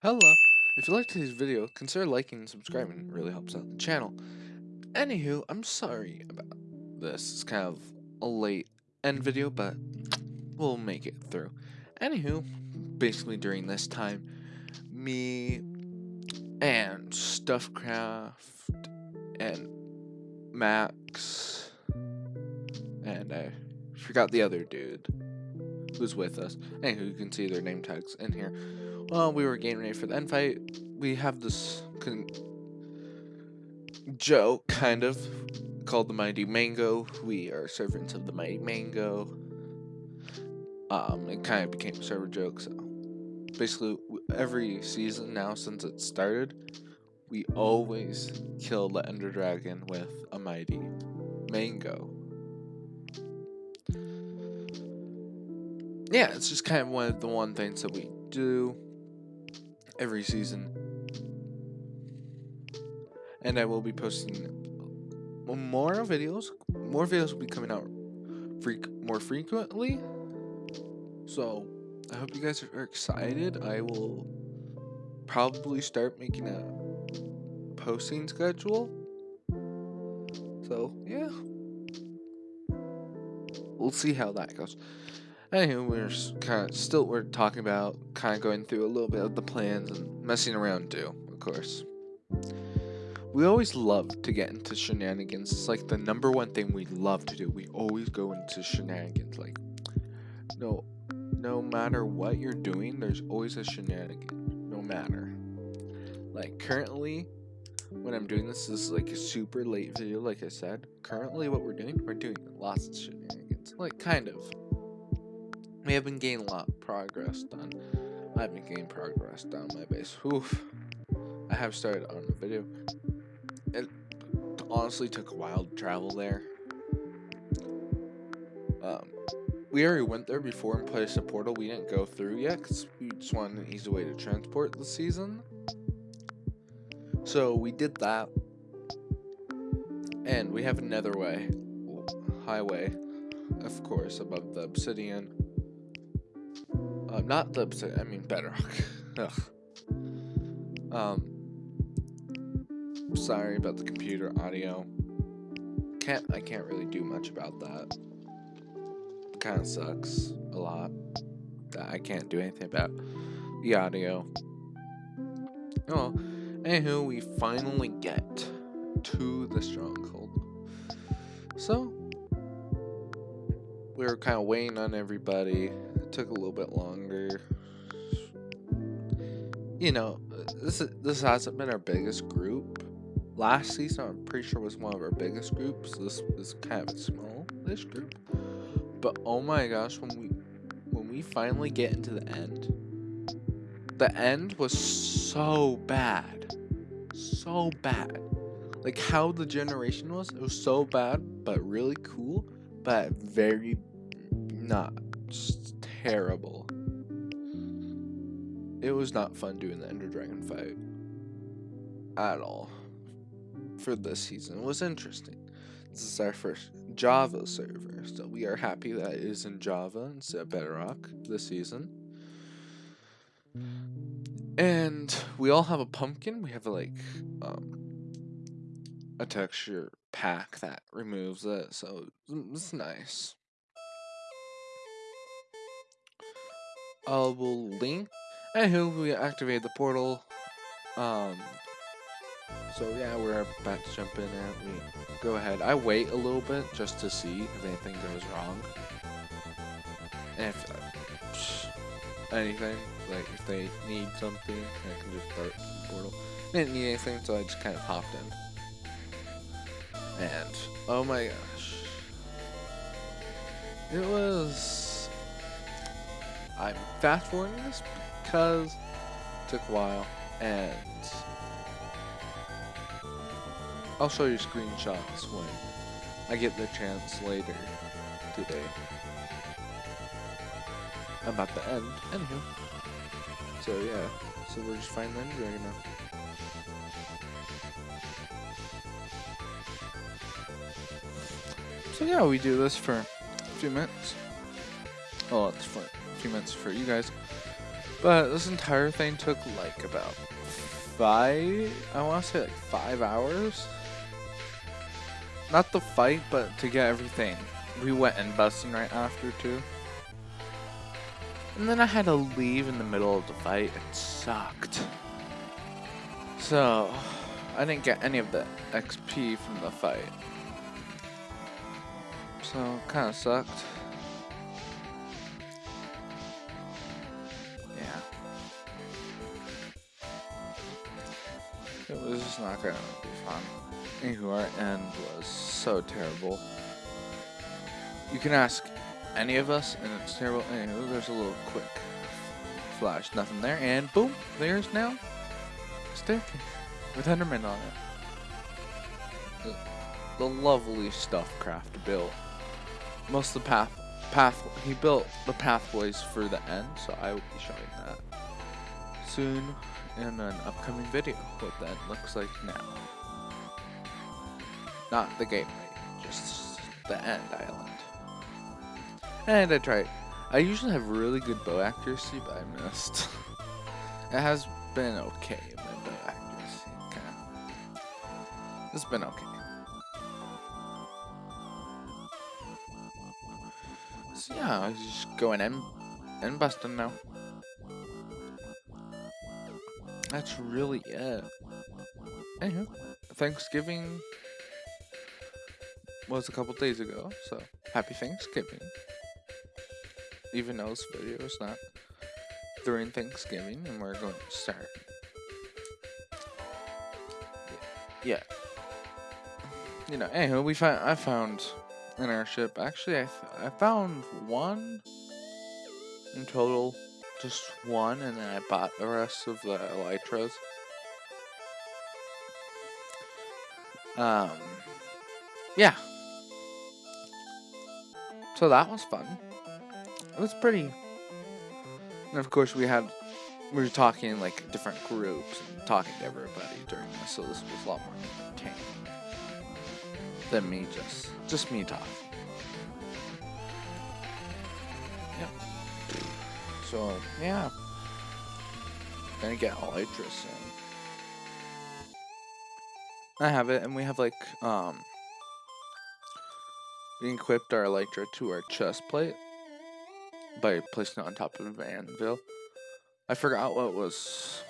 Hello. If you liked today's video, consider liking and subscribing. It really helps out the channel. Anywho, I'm sorry about this. It's kind of a late end video, but we'll make it through. Anywho, basically during this time, me and Stuffcraft and Max and I forgot the other dude who's with us. Anywho, you can see their name tags in here. Well, we were getting ready for the end fight. We have this joke, kind of, called the Mighty Mango. We are servants of the Mighty Mango. Um, it kind of became a server joke, so basically every season now since it started, we always kill the Ender Dragon with a Mighty Mango. Yeah, it's just kind of one of the one things that we do every season. And I will be posting more videos. More videos will be coming out freak more frequently. So, I hope you guys are excited. I will probably start making a posting schedule. So, yeah. We'll see how that goes. Anyway, we're kind of still we're talking about kind of going through a little bit of the plans and messing around too, of course. We always love to get into shenanigans. It's like the number one thing we love to do. We always go into shenanigans. Like, no, no matter what you're doing, there's always a shenanigan. No matter. Like currently, when I'm doing this, this is like a super late video. Like I said, currently what we're doing, we're doing lots of shenanigans. Like kind of. We have been gaining a lot of progress done. I've been gaining progress down my base. Oof. I have started on the video. It honestly took a while to travel there. Um, we already went there before and placed a portal. We didn't go through yet because we just wanted an easy way to transport the season. So we did that. And we have another way. Highway, of course, above the obsidian. Uh, not the I mean Bedrock. Ugh. Um. Sorry about the computer audio. Can't I can't really do much about that. Kind of sucks a lot. That I can't do anything about the audio. Oh, anywho, we finally get to the stronghold. So we were kind of waiting on everybody took a little bit longer. You know, this this hasn't been our biggest group. Last season, I'm pretty sure was one of our biggest groups. This is kind of a small-ish group. But oh my gosh, when we when we finally get into the end, the end was so bad, so bad. Like how the generation was, it was so bad, but really cool, but very not just terrible. It was not fun doing the Ender Dragon fight. At all. For this season. It was interesting. This is our first Java server, so we are happy that it is in Java instead of Bedrock this season. And we all have a pumpkin. We have like um, a texture pack that removes it, so it's nice. I will link. Anywho, we activate the portal. Um, so yeah, we're about to jump in and we go ahead. I wait a little bit just to see if anything goes wrong. And if uh, anything, like if they need something, I can just start the portal. I didn't need anything, so I just kind of hopped in. And oh my gosh, it was I'm fast forwarding this because it took a while and I'll show you screenshots when I get the chance later today. I'm about to end, anywho. So yeah, so we're just finding the dragon now. So yeah, we do this for a few minutes. Oh, it's fun few minutes for you guys. But this entire thing took like about five, I want to say like five hours. Not the fight, but to get everything. We went in busting right after too. And then I had to leave in the middle of the fight. It sucked. So, I didn't get any of the XP from the fight. So, kind of sucked. It was not gonna be fun. Anywho, our end was so terrible. You can ask any of us, and it's terrible. Anywho, there's a little quick flash, nothing there, and boom, there's now staircase with Enderman on it. The, the lovely stuff Craft built. Most of the path, path, he built the pathways for the end, so I will be showing that soon in an upcoming video. What that looks like now. Not the gateway, just the end island. And I tried. I usually have really good bow accuracy, but I missed. it has been okay, my bow accuracy. Kinda. It's been okay. So yeah, I'm just going in and busting now. That's really it. Anywho, Thanksgiving was a couple days ago, so happy Thanksgiving even though this video is not during Thanksgiving, and we're going to start. Yeah. You know, anyway, we found I found an airship. Actually, I I found one in total, just one, and then I bought the rest of the elytras. Um, yeah. So that was fun it was pretty. And of course, we had we were talking like different groups and talking to everybody during this, so this was a lot more entertaining than me just just me talking. So yeah, gonna get Elytra soon. I have it, and we have like um. We equipped our Elytra to our chest plate by placing it on top of an anvil. I forgot what it was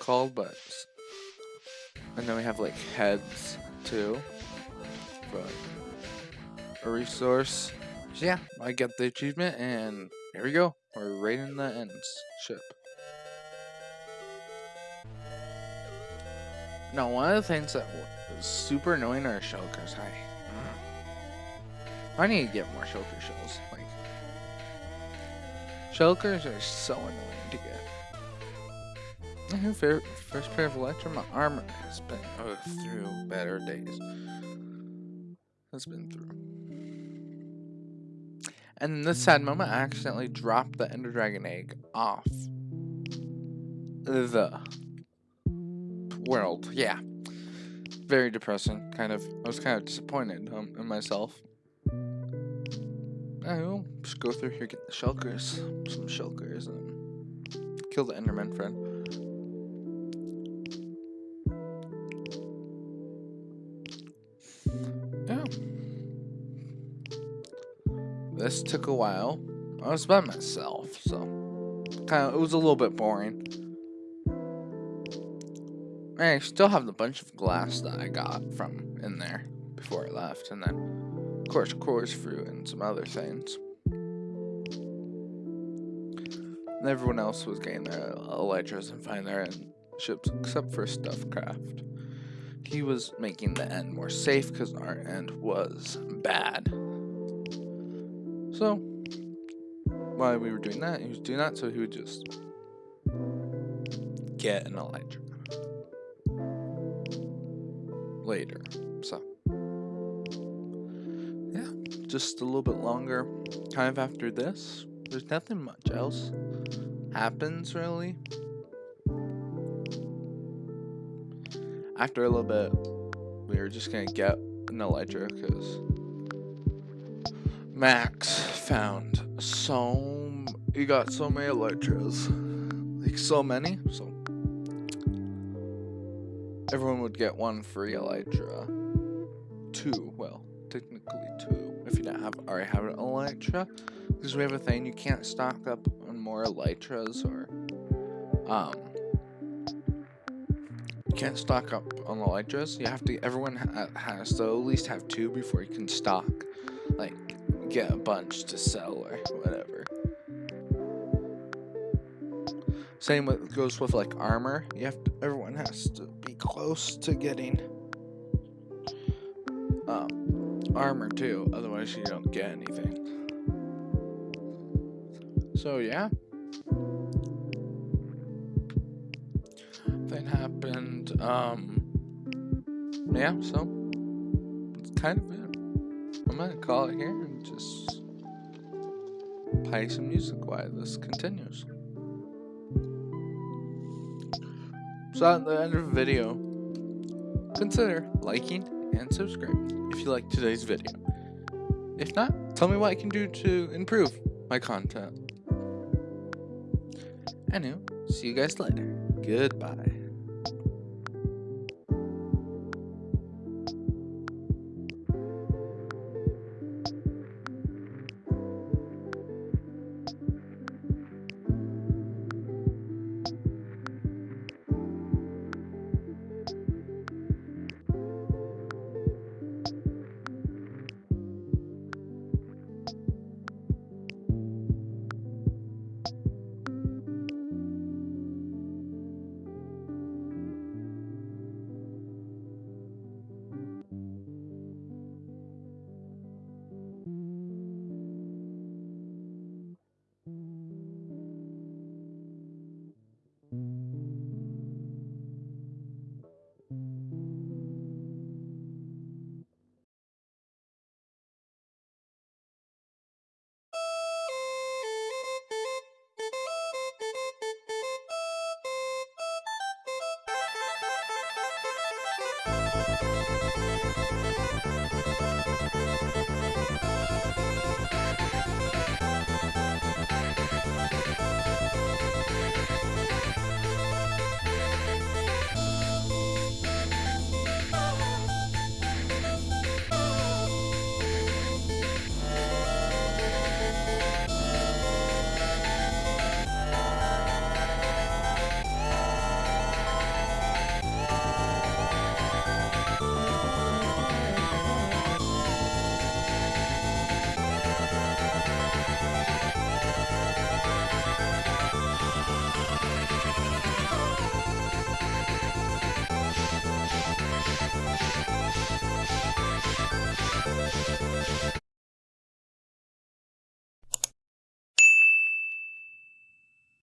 called, but and then we have like heads too, but a resource. So yeah, I get the achievement, and here we go. We're right in the ends ship. Now, one of the things that was super annoying are shulkers. I, I need to get more shulker shells. Like, Shulkers are so annoying to get. First pair of Elytra, my armor has been oh, through better days. Has been through. And in this sad moment, I accidentally dropped the Ender Dragon egg off the world. Yeah. Very depressing, kind of. I was kind of disappointed um, in myself. I will just go through here, get the shulkers, some shulkers, and kill the Enderman friend. This took a while. I was by myself, so kind of it was a little bit boring. I still have the bunch of glass that I got from in there before I left, and then of course, chorus fruit and some other things. And everyone else was getting their elytras and finding their end ships except for Stuffcraft. He was making the end more safe because our end was bad. So, while we were doing that, he was doing that so he would just get an elytra later. So yeah, just a little bit longer. Kind of after this, there's nothing much else happens really. After a little bit, we were just gonna get an elytra because Max found so you got so many elytras. like so many, so everyone would get one free elytra. Two, well, technically two, if you don't have already have an elytra, because we have a thing you can't stock up on more elytras or um you can't stock up on elytras. You have to. Everyone ha has to at least have two before you can stock. Like get a bunch to sell or whatever. Same with goes with like armor. You have to, everyone has to be close to getting um, armor too, otherwise you don't get anything. So yeah. Thing happened. Um yeah, so it's kind of it. I'm gonna call it here and just play some music while this continues. So at the end of the video, consider liking and subscribing if you like today's video. If not, tell me what I can do to improve my content. Anyway, see you guys later. Goodbye.